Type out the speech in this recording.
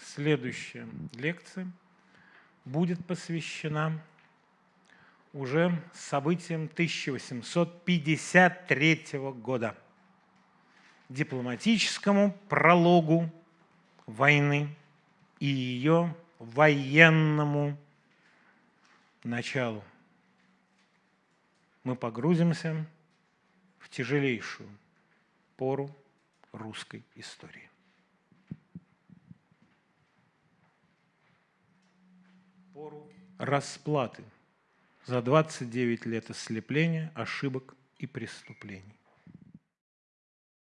следующая лекция будет посвящена уже событиям 1853 года, дипломатическому прологу войны и ее военному началу. Мы погрузимся в тяжелейшую пору русской истории. Пору расплаты за 29 лет ослепления, ошибок и преступлений.